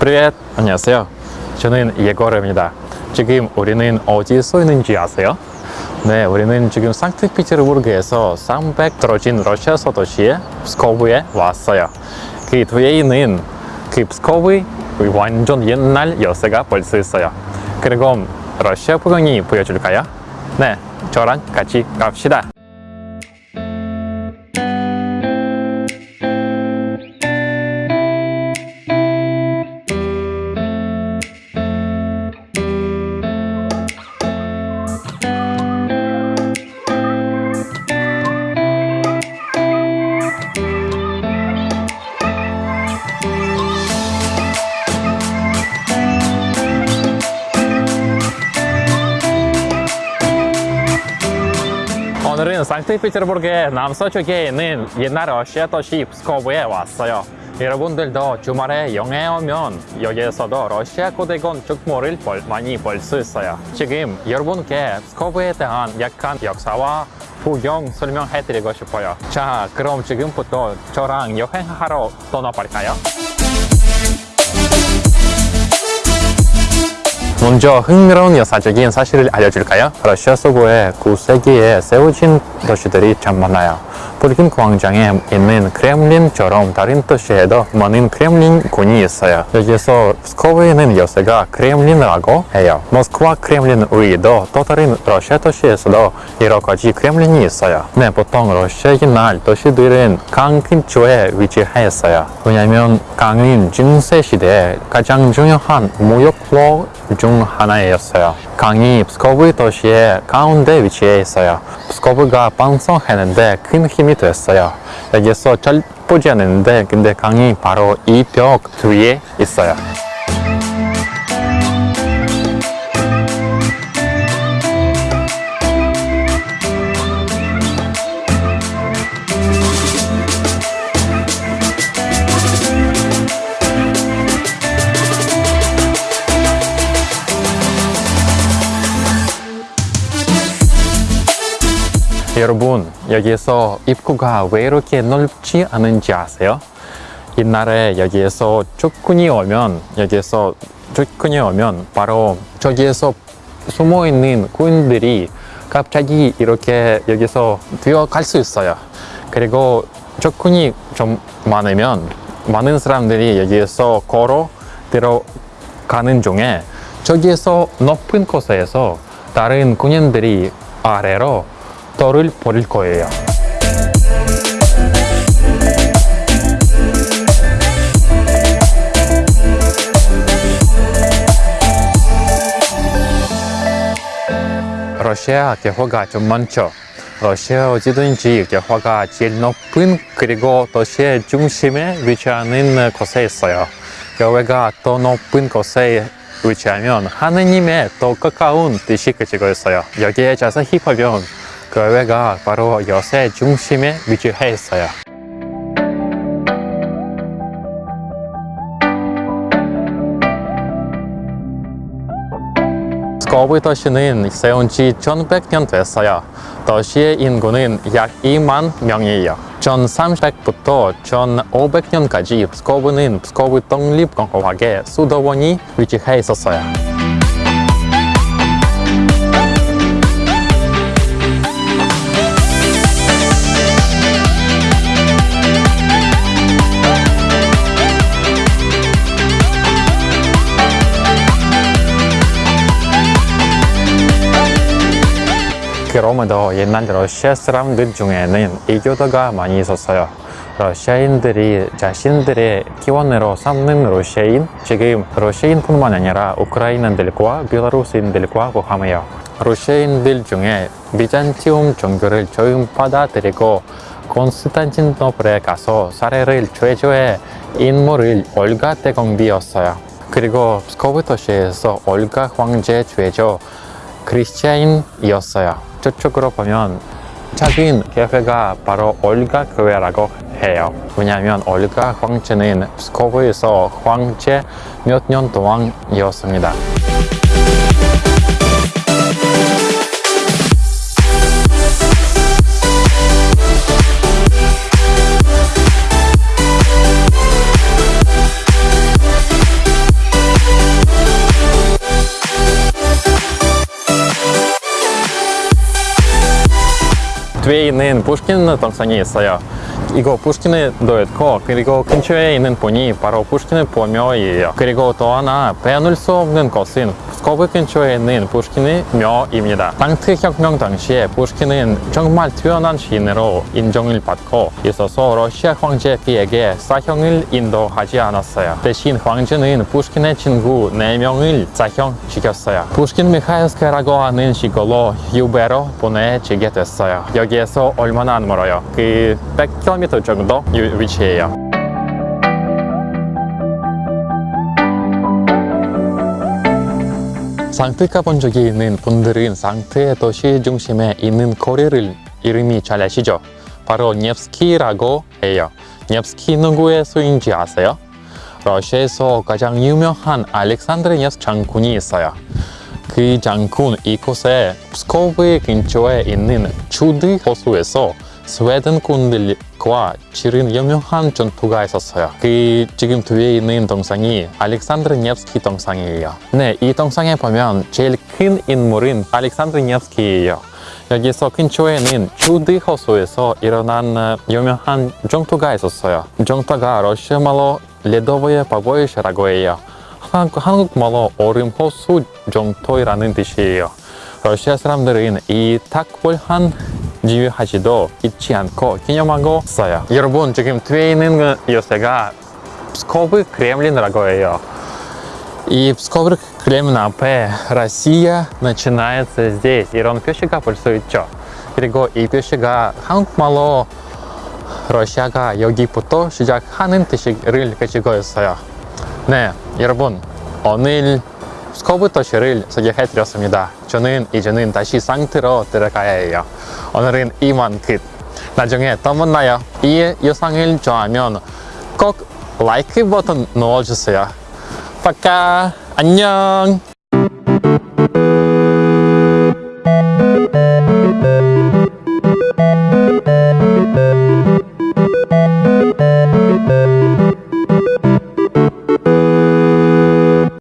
Привет! 안녕하세요. 저는 예거르입니다. 지금 우리는 어디에 서 있는지 아세요? 네, 우리는 지금 상트피테르부르크에서 300 떨어진 러시아 서도시의 스코브에 왔어요. 그 뒤에 있는 그 스코브의 완전 옛날 열쇠가 벌써 있어요. 그리고 러시아 풍경이 보여줄까요? 네, 저랑 같이 갑시다. 오늘은 상트페테르부르크의 남서쪽에 있는 옛날 러시아 도시 프스코브에 왔어요. 여러분들도 주말에 영해 오면 여기에서도 러시아 고대군 축모를 볼- 많이 볼 수 있어요. 지금 여러분께 스코브에 대한 약간 역사와 풍경 설명해 드리고 싶어요. 자, 그럼 지금부터 저랑 여행하러 떠나볼까요? 먼저 흥미로운 역사적인 사실을 알려줄까요? 러시아 서부에 9세기에 세워진 도시들이 참 많아요. 붉은 광장에 있는 크렘린처럼 다른 도시에도 많은 크렘린군이 있어요. 여기서 스코브에 있는 요새가 크렘린이라고 해요. 모스크바 크렘린 외에도 또 다른 러시아 도시에서도 여러 가지 크렘린이 있어요. 네, 보통 러시아 옛날 도시들은 강 근처에 위치해 있어요. 왜냐면 강은 중세 시대에 가장 중요한 무역로 중 하나였어요. 강이 프스코브 도시의 가운데 위치해 있어요. 프스코브가 방송했는데 큰 힘이 됐어요. 여기서 잘 보지 않는데 근데 강이 바로 이 벽 뒤에 있어요. 여기에서 입구가 왜 이렇게 넓지 않은지 아세요? 옛날에 여기에서 적군이 오면 여기에서 적군이 오면 바로 저기에서 숨어 있는 군인들이 갑자기 이렇게 여기서 뛰어갈 수 있어요. 그리고 적군이 좀 많으면 많은 사람들이 여기에서 걸어 들어가는 중에 저기에서 높은 곳에서 다른 군인들이 아래로 돌을 버릴 거예요. 러시아 개화가 좀 많죠. 러시아 어디든지 개화가 제일 높은 그리고 도시의 중심에 위치하는 곳에 있어요. 교회가 더 높은 곳에 위치하면 하느님의 더 가까운 뜻이 그치고 있어요. 여기에 자세히 보면 교회가 바로 요새 중심에 위치해 있어요. 스코브 도시는 세운 지 1100년 됐어요. 도시의 인구는 약 2만 명이에요. 1300부터 1500년까지 스코브는 스코브 독립공화국의 수도원이 위치해 있었어요. 그럼에도 옛날 러시아 사람들 중에는 이교도가 많이 있었어요. 러시아인들이 자신들의 기원으로 삼는 러시아인, 지금 러시아인뿐만 아니라 우크라이나인들과 벨라루스인들과 포함해요. 러시아인들 중에 비잔티움 종교를 처음 받아들이고 콘스탄티노플에 가서 사례를 최초의 인물을 올가 대공비였어요. 그리고 스코브 도시에서 올가 황제 최초 크리스티안이었어요. 저쪽으로 보면 작은 교회가 바로 올가 교회라고 해요. 왜냐하면 올가 황제는 스코브에서 황제 몇 년 동안이었습니다. 뒤에 있는 푸시킨 동상 이거 푸시킨도 있고 그리고 근처에 있는 분이 바로 푸시킨의 묘이에요. 그리고 또 하나 빼놓을 수 없는 것은 스코브 근처에 있는 푸시킨의 묘입니다. 땅트 혁명 당시에 푸시킨은 정말 뛰어난 시인으로 인정을 받고 있어서 러시아 황제에게 사형을 인도하지 않았어요. 대신 황제는 푸시킨의 친구 4명을 사형시켰어요. 푸시킨 미하일스카라고 하는 시골로 유배로 보내지게 됐어요. 여기에서 얼마나 안 멀어요? 그 100km 정도 유- 위치해요. 상트 가본 적이 있는 분들은 상트의 도시 중심에 있는 거리를 이름이 잘 아시죠? 바로 년스키라고 해요. 년스키 누구의 수인지 아세요? 러시아에서 가장 유명한 알렉산드르 년 장군이 있어요. 그 장군 이곳에 스코브 근처에 있는 주드 호수에서 스웨덴 군들과 치른 유명한 전투가 있었어요. 그 지금 뒤에 있는 동상이 알렉산드르 년스키 동상이에요. 네, 이 동상에 보면 제일 큰 인물은 알렉산드르 년스키예요. 여기서 근처에는 주드 호수에서 일어난 어, 유명한 전투가 있었어요. 전투가 러시아 말로 레도보의 바보이시라고 해요. 한- 한국말로 얼음 호수 정토이라는 뜻이에요. 러시아 사람들은 이 탁월한 지휘하지도 잊지 않고 기념하고 있어요. 여러분 지금 뒤에 있는 그 요새가 스코브 크렘린이라고 해요. 이 스코브 크렘린 앞에 Россия начинается здесь 이런 표시가 볼 수 있죠. 그리고 이 표시가 한국말로 러시아가 여기부터 시작하는 뜻을 가지고 있어요. 네, 여러분 오늘 스코브 도시를 소개해드렸습니다. 저는 이제는 다시 상태로 들어가야 해요. 오늘은 이만 끝. 나중에 또 만나요. 이 영상을 좋아하면 꼭 라이크 버튼 눌러주세요. 빠까 안녕.